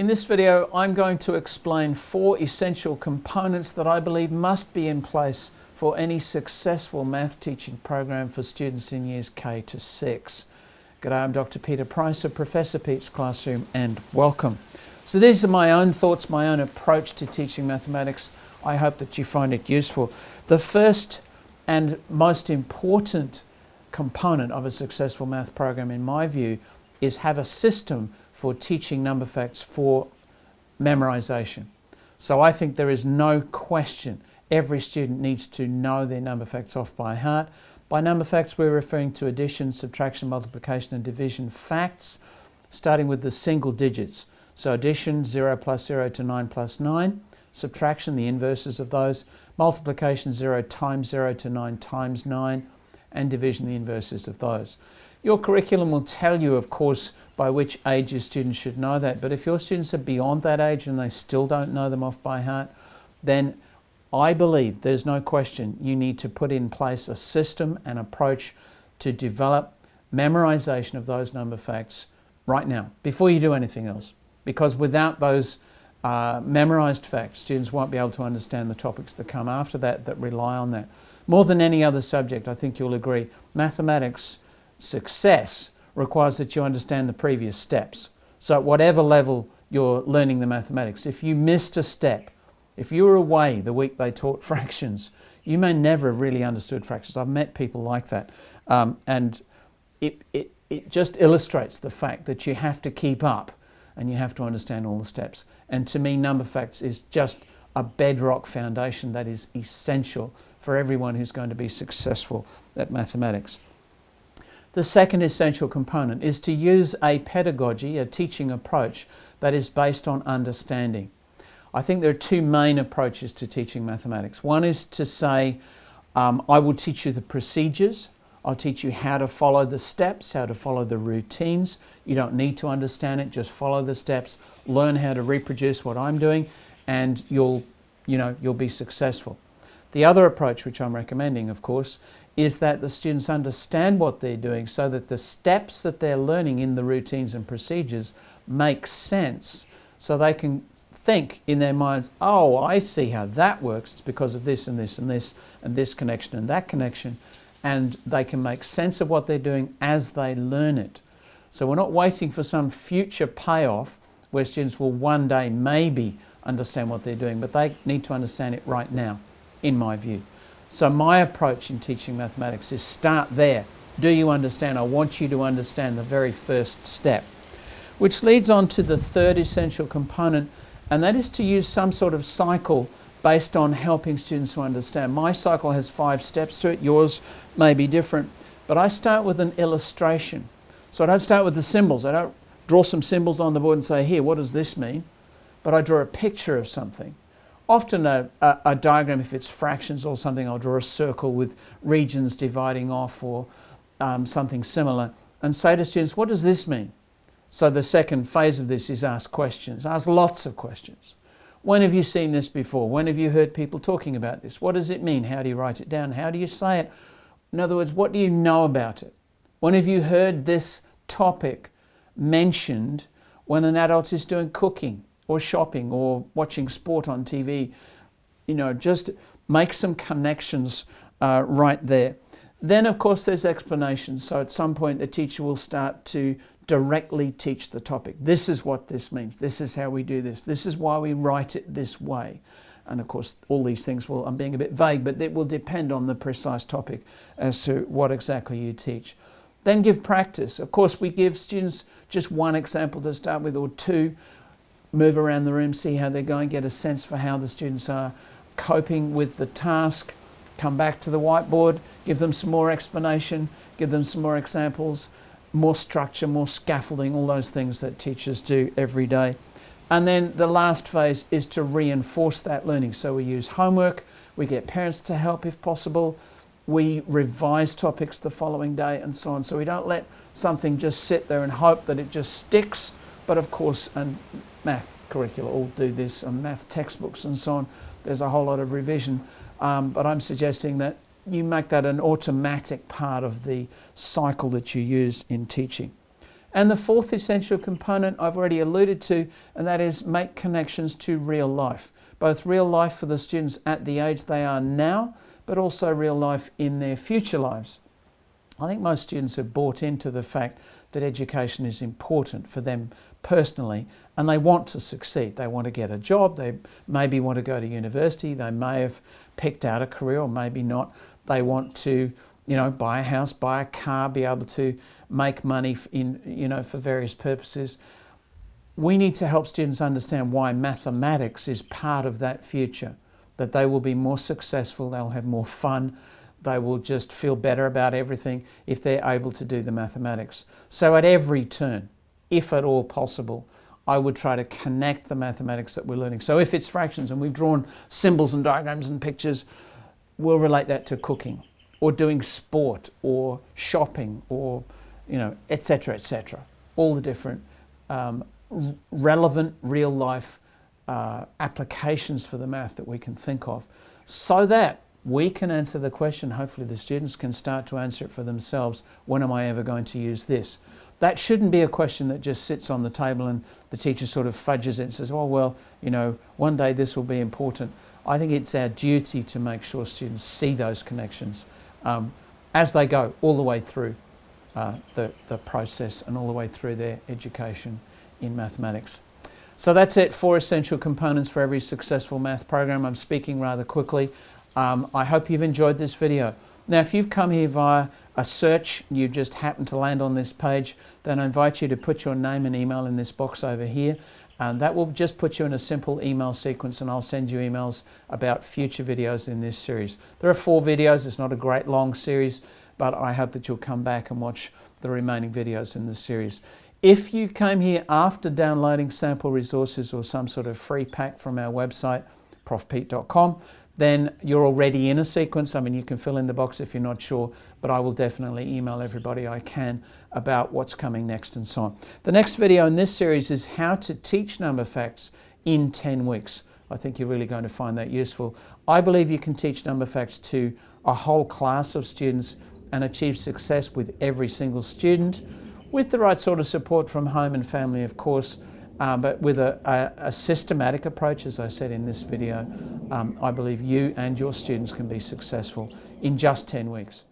In this video, I'm going to explain four essential components that I believe must be in place for any successful math teaching program for students in years K to 6. G'day, I'm Dr. Peter Price of Professor Pete's Classroom and welcome. So these are my own thoughts, my own approach to teaching mathematics. I hope that you find it useful. The first and most important component of a successful math program in my view is have a system for teaching number facts for memorization. So I think there is no question every student needs to know their number facts off by heart. By number facts we're referring to addition, subtraction, multiplication and division facts starting with the single digits. So addition 0 plus 0 to 9 plus 9, subtraction the inverses of those, multiplication 0 times 0 to 9 times 9 and division the inverses of those. Your curriculum will tell you, of course, by which age your students should know that. But if your students are beyond that age and they still don't know them off by heart, then I believe there's no question you need to put in place a system and approach to develop memorization of those number facts right now, before you do anything else. Because without those uh, memorized facts, students won't be able to understand the topics that come after that, that rely on that. More than any other subject, I think you'll agree, mathematics success requires that you understand the previous steps. So at whatever level you're learning the mathematics, if you missed a step, if you were away the week they taught fractions, you may never have really understood fractions. I've met people like that. Um, and it, it, it just illustrates the fact that you have to keep up and you have to understand all the steps. And to me, number facts is just a bedrock foundation that is essential for everyone who's going to be successful at mathematics. The second essential component is to use a pedagogy, a teaching approach, that is based on understanding. I think there are two main approaches to teaching mathematics. One is to say, um, I will teach you the procedures, I'll teach you how to follow the steps, how to follow the routines. You don't need to understand it, just follow the steps, learn how to reproduce what I'm doing, and you'll, you know, you'll be successful. The other approach, which I'm recommending, of course, is that the students understand what they're doing so that the steps that they're learning in the routines and procedures make sense so they can think in their minds, oh, I see how that works. It's because of this and this and this and this connection and that connection. And they can make sense of what they're doing as they learn it. So we're not waiting for some future payoff where students will one day maybe understand what they're doing, but they need to understand it right now, in my view. So my approach in teaching mathematics is start there. Do you understand? I want you to understand the very first step. Which leads on to the third essential component, and that is to use some sort of cycle based on helping students to understand. My cycle has five steps to it, yours may be different, but I start with an illustration. So I don't start with the symbols. I don't draw some symbols on the board and say, here, what does this mean? But I draw a picture of something often a, a, a, diagram, if it's fractions or something, I'll draw a circle with regions dividing off or um, something similar and say to students, what does this mean? So the second phase of this is ask questions, ask lots of questions. When have you seen this before? When have you heard people talking about this? What does it mean? How do you write it down? How do you say it? In other words, what do you know about it? When have you heard this topic mentioned when an adult is doing cooking? Or shopping or watching sport on TV. You know, just make some connections uh, right there. Then, of course, there's explanations. So at some point, the teacher will start to directly teach the topic. This is what this means. This is how we do this. This is why we write it this way. And of course, all these things will, I'm being a bit vague, but it will depend on the precise topic as to what exactly you teach. Then give practice. Of course, we give students just one example to start with or two move around the room, see how they're going, get a sense for how the students are coping with the task, come back to the whiteboard, give them some more explanation, give them some more examples, more structure, more scaffolding, all those things that teachers do every day. And then the last phase is to reinforce that learning. So we use homework, we get parents to help if possible, we revise topics the following day and so on. So we don't let something just sit there and hope that it just sticks, but of course, and math curricula all do this, and math textbooks and so on. There's a whole lot of revision, um, but I'm suggesting that you make that an automatic part of the cycle that you use in teaching. And the fourth essential component I've already alluded to, and that is make connections to real life. Both real life for the students at the age they are now, but also real life in their future lives. I think most students have bought into the fact that education is important for them personally and they want to succeed. They want to get a job, they maybe want to go to university, they may have picked out a career or maybe not. They want to, you know, buy a house, buy a car, be able to make money in, you know, for various purposes. We need to help students understand why mathematics is part of that future, that they will be more successful, they'll have more fun, they will just feel better about everything if they're able to do the mathematics. So at every turn, if at all possible, I would try to connect the mathematics that we're learning. So if it's fractions and we've drawn symbols and diagrams and pictures, we'll relate that to cooking or doing sport or shopping or, you know, etc., etc. All the different um, relevant real life uh, applications for the math that we can think of so that we can answer the question, hopefully the students can start to answer it for themselves, when am I ever going to use this? That shouldn't be a question that just sits on the table and the teacher sort of fudges it and says, oh, well, you know, one day this will be important. I think it's our duty to make sure students see those connections um, as they go all the way through uh, the, the process and all the way through their education in mathematics. So that's it, four essential components for every successful math program. I'm speaking rather quickly. Um, I hope you've enjoyed this video. Now, if you've come here via a search, you just happen to land on this page, then I invite you to put your name and email in this box over here. And that will just put you in a simple email sequence and I'll send you emails about future videos in this series. There are four videos, it's not a great long series, but I hope that you'll come back and watch the remaining videos in this series. If you came here after downloading sample resources or some sort of free pack from our website, profpete.com, then you're already in a sequence. I mean, you can fill in the box if you're not sure, but I will definitely email everybody I can about what's coming next and so on. The next video in this series is how to teach number facts in 10 weeks. I think you're really going to find that useful. I believe you can teach number facts to a whole class of students and achieve success with every single student with the right sort of support from home and family, of course, uh, but with a, a, a, systematic approach, as I said in this video, um, I believe you and your students can be successful in just 10 weeks.